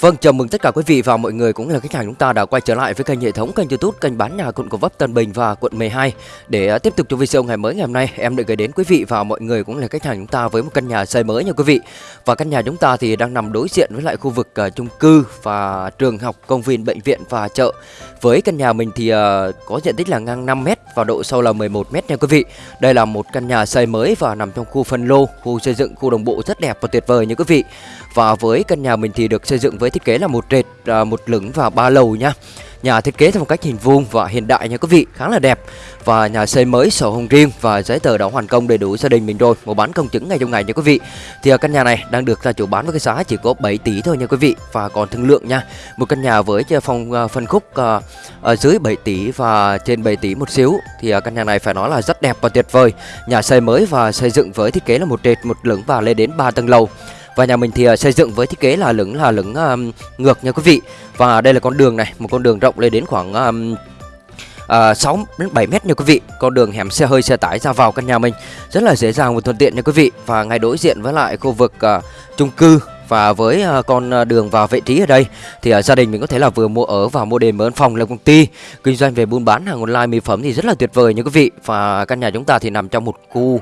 Vâng, chào mừng tất cả quý vị và mọi người cũng là khách hàng chúng ta đã quay trở lại với kênh hệ thống kênh YouTube kênh bán nhà quận Gò Vấp Tân Bình và quận 12 để à, tiếp tục cho video ngày mới ngày hôm nay em được gửi đến quý vị và mọi người cũng là khách hàng chúng ta với một căn nhà xây mới nha quý vị. Và căn nhà chúng ta thì đang nằm đối diện với lại khu vực uh, chung cư và trường học, công viên, bệnh viện và chợ. Với căn nhà mình thì uh, có diện tích là ngang 5 m và độ sâu là 11 m nha quý vị. Đây là một căn nhà xây mới và nằm trong khu phân lô, khu xây dựng, khu đồng bộ rất đẹp và tuyệt vời nha quý vị. Và với căn nhà mình thì được xây dựng với thiết kế là một trệt, à, một lửng và ba lầu nha. Nhà thiết kế theo một cách hình vuông và hiện đại nha quý vị, khá là đẹp. Và nhà xây mới sổ hồng riêng và giấy tờ đã hoàn công đầy đủ gia đình mình rồi, mua bán công chứng ngay trong ngày nha quý vị. Thì à, căn nhà này đang được gia chủ bán với cái giá chỉ có 7 tỷ thôi nha quý vị và còn thương lượng nha. Một căn nhà với phòng à, phân khúc à, ở dưới 7 tỷ và trên 7 tỷ một xíu thì à, căn nhà này phải nói là rất đẹp và tuyệt vời. Nhà xây mới và xây dựng với thiết kế là một trệt, một lửng và lên đến 3 tầng lầu. Và nhà mình thì uh, xây dựng với thiết kế là lửng là lửng um, ngược nha quý vị. Và đây là con đường này, một con đường rộng lên đến khoảng um, à, 6 đến 7 mét nha quý vị. Con đường hẻm xe hơi xe tải ra vào căn nhà mình rất là dễ dàng và thuận tiện nha quý vị. Và ngay đối diện với lại khu vực uh, chung cư và với ờ, con ờ, đường vào vị trí ở đây thì ờ, gia đình mình có thể là vừa mua ở và mua đền mở phòng làm công ty. Kinh doanh về buôn bán hàng online mỹ phẩm thì rất là tuyệt vời nha quý vị. Và căn nhà chúng ta thì nằm trong một khu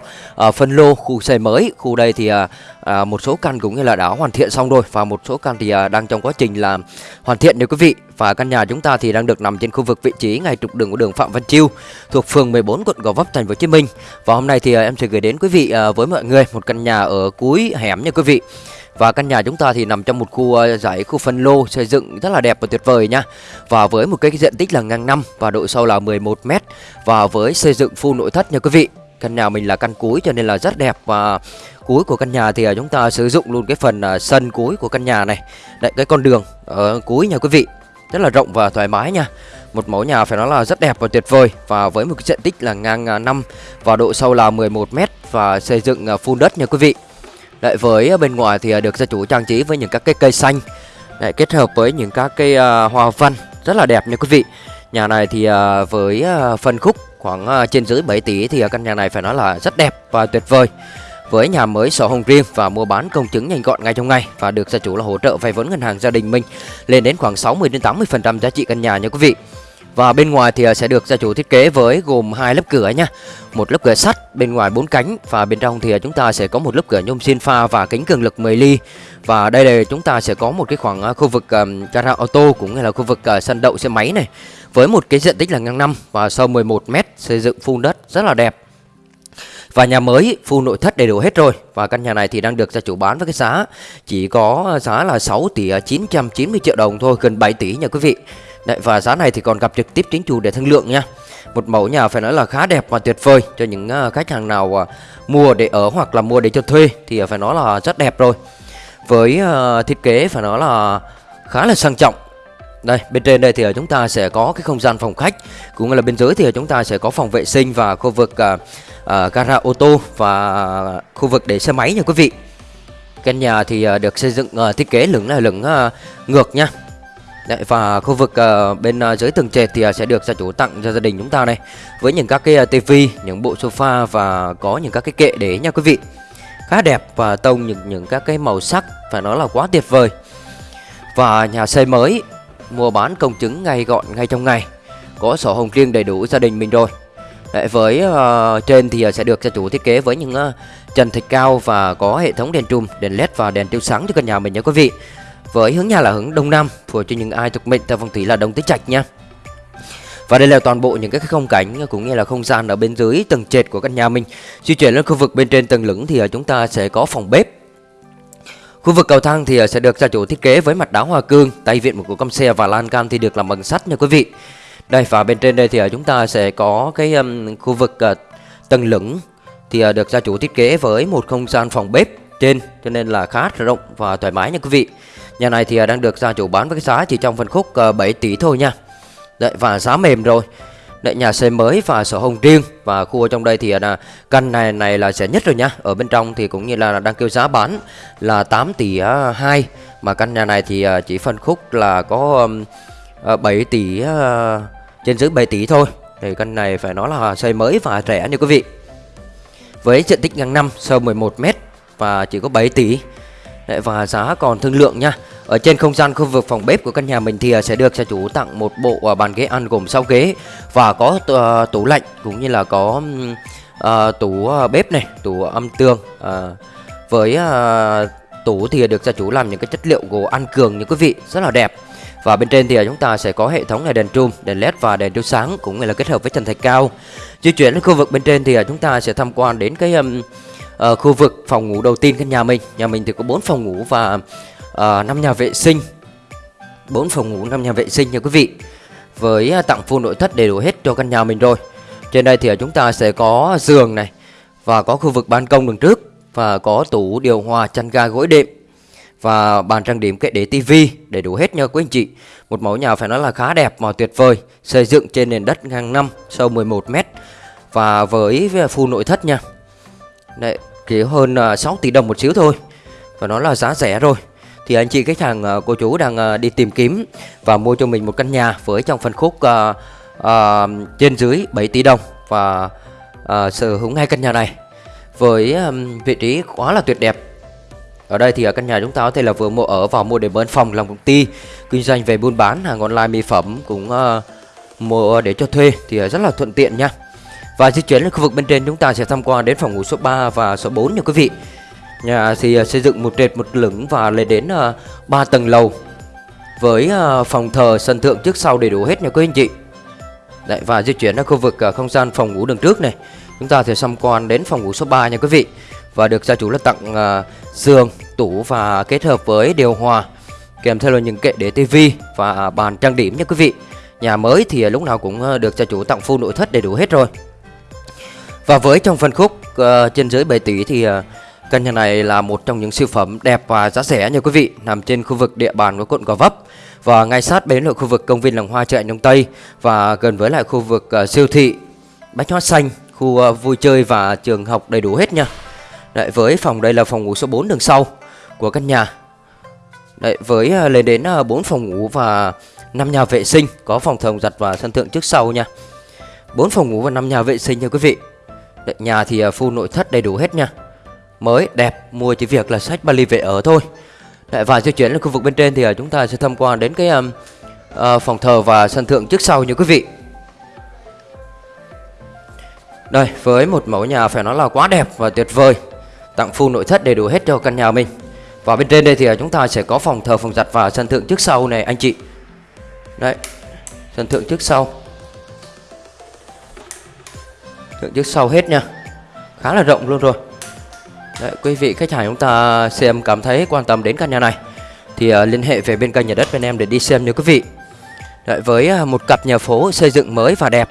uh, phân lô khu xây mới. Khu đây thì uh, uh, một số căn cũng như là đã hoàn thiện xong rồi. Và một số căn thì uh, đang trong quá trình là hoàn thiện nha quý vị. Và căn nhà chúng ta thì đang được nằm trên khu vực vị trí ngay trục đường của đường Phạm Văn Chiêu thuộc phường 14 quận Gò Vấp thành phố Hồ Chí Minh. Và hôm nay thì uh, em sẽ gửi đến quý vị uh, với mọi người một căn nhà ở cuối hẻm nha quý vị và căn nhà chúng ta thì nằm trong một khu ờ, giải khu phân lô xây dựng rất là đẹp và tuyệt vời nha. Và với một cái diện tích là ngang năm và độ sâu là 11 m và với xây dựng full nội thất nha quý vị. Căn nhà mình là căn cuối cho nên là rất đẹp và cuối của căn nhà thì ờ, chúng ta sử dụng luôn cái phần ờ, sân cuối của căn nhà này. Đấy, cái con đường ở cuối nha quý vị. Rất là rộng và thoải mái nha. Một mẫu nhà phải nói là rất đẹp và tuyệt vời và với một cái diện tích là ngang 5 và độ sâu là 11 m và xây dựng full đất nha quý vị. Đấy, với à, bên ngoài thì à, được gia chủ trang trí với những các cái cây xanh. Lại kết hợp với những các cái uh, hoa văn rất là đẹp nha quý vị. Nhà này thì uh, với uh, phân khúc khoảng uh, trên dưới 7 tỷ thì uh, căn nhà này phải nói là rất đẹp và tuyệt vời. Với nhà mới sổ hồng riêng và mua bán công chứng nhanh gọn ngay trong ngày và được gia chủ là hỗ trợ vay vốn ngân hàng gia đình mình lên đến khoảng 60 đến 80% giá trị căn nhà nha quý vị. Và bên ngoài thì à, sẽ được gia chủ thiết kế với gồm hai lớp cửa nha. Một lớp cửa sắt bên ngoài bốn cánh và bên trong thì à, chúng ta sẽ có một lớp cửa nhôm xin pha và kính cường lực 10 ly. Và đây là chúng ta sẽ có một cái khoảng à, khu vực um, auto cũng như là khu vực uh, sân đậu xe máy này. Với một cái diện tích là ngang năm và sâu 11 m xây dựng phun đất rất là đẹp. Và nhà mới full nội thất đầy đủ hết rồi. Và căn nhà này thì đang được gia chủ bán với cái giá Chỉ có giá là 6 tỷ à, 990 triệu đồng thôi Gần 7 tỷ nha quý vị. Đấy, và giá này thì còn gặp trực tiếp chính chủ để thương lượng nha. Một mẫu nhà phải nói là khá đẹp và tuyệt vời Cho những à, khách hàng nào à, mua để ở hoặc là mua để cho thuê Thì phải nói là rất đẹp rồi. Với thiết kế phải nói là khá là sang trọng. Đây, bên trên đây thì chúng ta sẽ có cái không gian phòng khách Cũng như là bên dưới thì chúng ta sẽ có phòng vệ sinh và khu vực uh, gara ô tô và khu vực để xe máy nha quý vị Căn nhà thì uh, được xây dựng uh, thiết kế lửng là lửng uh, ngược nha Đấy, và khu vực uh, bên uh, dưới tầng trệt thì uh, sẽ được gia chủ tặng cho gia đình chúng ta này với những các cái uh, tivi, những bộ sofa và có những các cái kệ để nha quý vị. Khá đẹp và tông những những các cái màu sắc phải nói là quá tuyệt vời. Và nhà xây mới mua bán công chứng ngay gọn ngay trong ngày. Có sổ hồng riêng đầy đủ gia đình mình rồi. Đấy, với uh, trên thì uh, sẽ được gia chủ thiết kế với những uh, trần thạch cao và có hệ thống đèn trùm, đèn led và đèn chiếu sáng cho căn nhà mình nha quý vị. Với hướng nhà là hướng đông nam phù hợp cho những ai thuộc mệnh theo phong thủy là đông tứ trạch nha. Và đây là toàn bộ những cái không cảnh cũng như là không gian ở bên dưới tầng trệt của căn nhà mình. Di chuyển lên khu vực bên trên tầng lửng thì chúng ta sẽ có phòng bếp. Khu vực cầu thang thì sẽ được gia chủ thiết kế với mặt đá hoa cương, tay vịn một cửa cam xe và lan can thì được làm bằng sắt nha quý vị. Đây và bên trên đây thì à, chúng ta sẽ có cái um, khu vực uh, tầng lửng. Thì uh, được gia chủ thiết kế với một không gian phòng bếp trên cho nên là khá rộng và thoải mái nha quý vị. Nhà này thì uh, đang được gia chủ bán với cái giá chỉ trong phân khúc ờ, 7 tỷ thôi nha. Đấy và giá mềm rồi. Đấy, nhà xây mới và sổ hồng riêng. Và khu ở trong đây thì là căn này này là rẻ nhất rồi nha. Ở bên trong thì cũng như là đang kêu giá bán là 8 tỷ 2 mà căn nhà này thì chỉ phân khúc là có 7 ờ, tỷ trên dưới 7 tỷ thôi. Thì căn này phải nói là xây mới và rẻ nha quý vị. Với diện tích ngang năm sâu 11 m và chỉ có 7 tỷ. Đấy, và giá còn thương lượng nha. Ở trên không gian khu vực phòng bếp của căn nhà mình thì à, sẽ được gia chủ tặng một bộ à, bàn ghế ăn gồm 6 ghế và có à, tủ lạnh cũng như là có uh, tủ bếp này, tủ âm tường uh, với uh, tủ thì được gia chủ làm những cái chất liệu gỗ ăn cường như quý vị rất là đẹp và bên trên thì à, chúng ta sẽ có hệ thống là đèn trùm, đèn led và đèn chiếu sáng cũng là kết hợp với trần thạch cao. Di chuyển đến khu vực bên trên thì à, chúng ta sẽ tham quan đến cái um, uh, khu vực phòng ngủ đầu tiên căn nhà mình. Nhà mình thì có 4 phòng ngủ và à, uh, 5 nhà vệ sinh. 4 phòng ngủ, 5 nhà vệ sinh nha quý vị. Với uh, tặng full nội thất đầy đủ hết cho căn nhà mình rồi. Trên đây thì chúng ta sẽ có giường này và có khu vực ban công đường trước và có tủ điều hòa chăn ga gối đệm và bàn trang điểm kệ để tivi đầy đủ hết nha quý anh chị. Một mẫu nhà phải nói là khá đẹp mà tuyệt vời, xây dựng trên nền đất ngang 5, sâu 11 m và với full nội thất nha. Đấy, chỉ hơn à, 6 tỷ đồng một xíu thôi. Và nó là giá rẻ rồi. Thì anh chị khách hàng à, cô chú đang à, đi tìm kiếm và mua cho mình một căn nhà với trong phân khúc uh, uh, trên dưới 7 tỷ đồng và uh, sở hữu ngay căn nhà này với um, vị trí quá là tuyệt đẹp ở đây thì ở căn nhà chúng ta có thể là vừa mua ở vào mua để bên phòng làm công ty. Kinh doanh về buôn bán hàng online mỹ phẩm cũng uh, mua để cho thuê thì ờ, rất là thuận tiện nha. Và di chuyển lên khu vực bên trên chúng ta sẽ tham quan đến phòng ngủ số 3 và số 4 nha quý vị. Nhà thì uh, xây dựng một trệt một lửng và lên đến uh, 3 tầng lầu Với uh, phòng thờ sân thượng trước sau đầy đủ hết nha quý anh chị. Đấy, Và di chuyển ra khu vực uh, không gian phòng ngủ đường trước này. Chúng ta sẽ tham quan đến phòng ngủ số 3 nha quý vị. Và được gia chủ là tặng uh, giường, tủ và kết hợp với điều hòa Kèm theo là những kệ để tivi và bàn trang điểm nha quý vị. Nhà mới thì lúc nào cũng à, được gia chủ tặng full nội thất đầy đủ hết rồi. Và với trong phân khúc uh, trên dưới 7 tỷ thì uh, căn nhà này là một trong những siêu phẩm đẹp và giá rẻ nha quý vị, nằm trên khu vực địa bàn của quận Gò Vấp. Và ngay sát bến ở khu vực công viên Làng Hoa chợ Đông Tây và gần với lại khu vực uh, siêu thị Bách Hóa Xanh, khu uh, vui chơi và trường học đầy đủ hết nha. Đấy, với phòng đây là phòng ngủ số 4 đường sau của căn nhà. Đấy, với à, lên đến à, 4 phòng ngủ và 5 nhà vệ sinh, có phòng thờ giặt và sân thượng trước sau nha. 4 phòng ngủ và 5 nhà vệ sinh nha quý vị. Đấy, nhà thì à, full nội thất đầy đủ hết nha Mới, đẹp, mua chỉ việc là sách Bali về ở thôi Đấy, Và di chuyển lên khu vực bên trên thì chúng ta sẽ tham quan đến cái um, uh, phòng thờ và sân thượng trước sau nha quý vị Đây, với một mẫu nhà phải nói là quá đẹp và tuyệt vời Tặng full nội thất đầy đủ hết cho căn nhà mình. Và bên trên đây thì à, chúng ta sẽ có phòng thờ, phòng giặt và sân thượng trước sau này anh chị. Đấy, sân thượng trước sau. Thượng trước sau hết nha. Khá là rộng luôn rồi. Đấy, quý vị khách hàng chúng ta xem cảm thấy quan tâm đến căn nhà này thì uh, liên hệ về bên kênh nhà đất bên em để đi xem nha quý vị. Đấy, với uh, một cặp nhà phố xây dựng mới và đẹp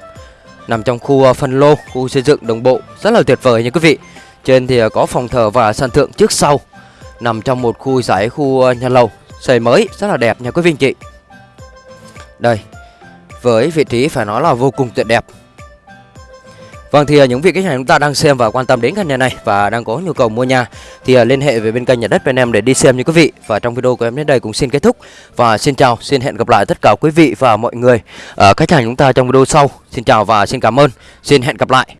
nằm trong khu uh, phân lô khu xây dựng đồng bộ rất là tuyệt vời nha quý vị trên thì à, có phòng thờ và sân thượng trước sau nằm trong một khu giải khu à, nhà lầu xây mới rất là đẹp nha quý vị anh chị đây với vị trí phải nói là vô cùng tuyệt đẹp Vâng thì à, những vị khách hàng chúng ta đang xem và quan tâm đến căn nhà này và đang có nhu cầu mua nhà thì liên hệ về bên kênh nhà đất bên em để đi xem như quý vị. Và trong video của em đến đây cũng xin kết thúc và xin chào, xin hẹn gặp lại tất cả quý vị và mọi người ở khách hàng chúng ta trong video sau. Xin chào và xin cảm ơn. Xin hẹn gặp lại.